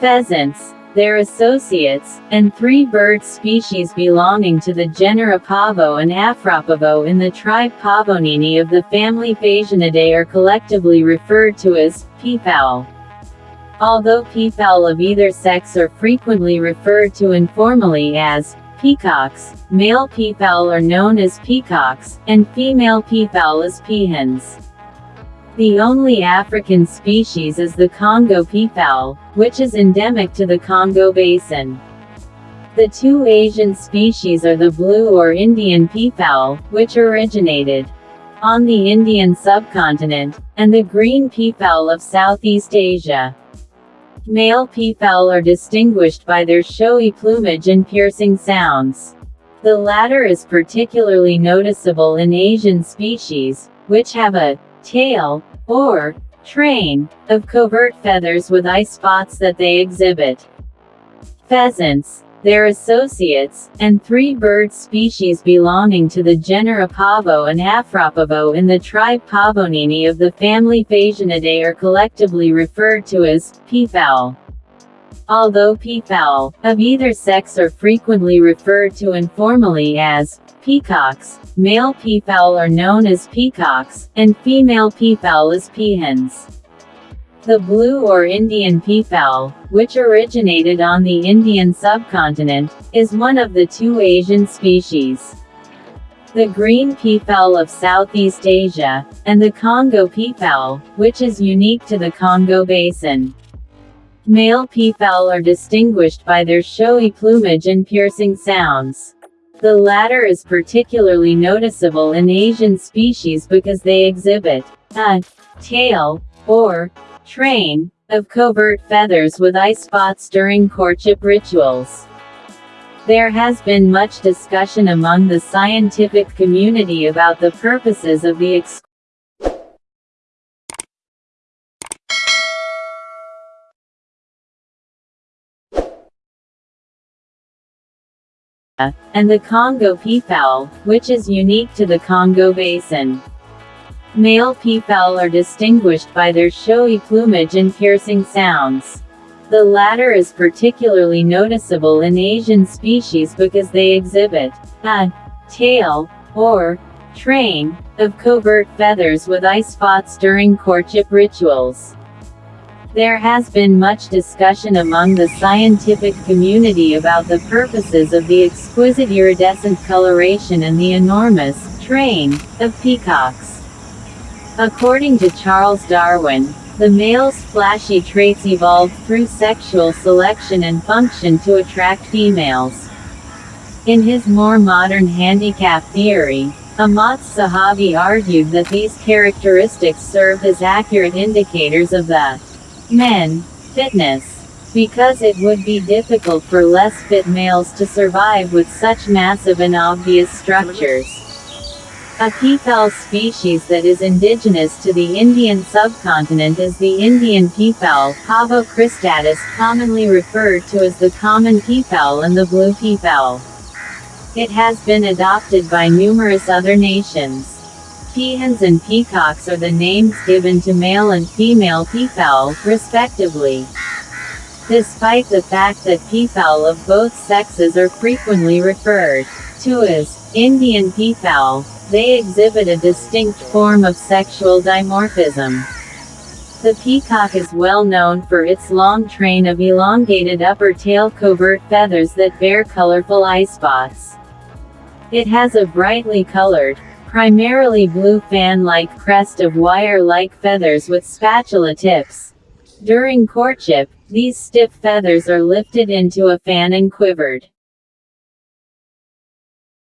pheasants, their associates, and three bird species belonging to the genera Pavo and Afropavo in the tribe Pavonini of the family Phasianidae are collectively referred to as peafowl. Although peafowl of either sex are frequently referred to informally as peacocks, male peafowl are known as peacocks, and female peafowl as peahens. The only African species is the Congo peafowl, which is endemic to the Congo Basin. The two Asian species are the blue or Indian peafowl, which originated on the Indian subcontinent, and the green peafowl of Southeast Asia. Male peafowl are distinguished by their showy plumage and piercing sounds. The latter is particularly noticeable in Asian species, which have a tail, or train, of covert feathers with eye spots that they exhibit. Pheasants, their associates, and three bird species belonging to the genera Pavo and Afropavo in the tribe Pavonini of the family Phasianidae are collectively referred to as peafowl. Although peafowl, of either sex are frequently referred to informally as peacocks, male peafowl are known as peacocks, and female peafowl as peahens. The blue or Indian peafowl, which originated on the Indian subcontinent, is one of the two Asian species. The green peafowl of Southeast Asia, and the Congo peafowl, which is unique to the Congo Basin. Male peafowl are distinguished by their showy plumage and piercing sounds. The latter is particularly noticeable in Asian species because they exhibit a tail, or train, of covert feathers with eye spots during courtship rituals. There has been much discussion among the scientific community about the purposes of the and the Congo peafowl, which is unique to the Congo Basin. Male peafowl are distinguished by their showy plumage and piercing sounds. The latter is particularly noticeable in Asian species because they exhibit a tail, or train, of covert feathers with eye spots during courtship rituals. There has been much discussion among the scientific community about the purposes of the exquisite iridescent coloration and the enormous train of peacocks. According to Charles Darwin, the male's flashy traits evolved through sexual selection and function to attract females. In his more modern handicap theory, Amotz Zahavi argued that these characteristics served as accurate indicators of the Men. Fitness. Because it would be difficult for less fit males to survive with such massive and obvious structures. A peafowl species that is indigenous to the Indian subcontinent is the Indian peafowl, Pavo cristatus, commonly referred to as the common peafowl and the blue peafowl. It has been adopted by numerous other nations. Peahens and peacocks are the names given to male and female peafowl, respectively. Despite the fact that peafowl of both sexes are frequently referred to as Indian peafowl, they exhibit a distinct form of sexual dimorphism. The peacock is well known for its long train of elongated upper tail covert feathers that bear colorful eye spots. It has a brightly colored, primarily blue fan-like crest of wire-like feathers with spatula tips. During courtship, these stiff feathers are lifted into a fan and quivered.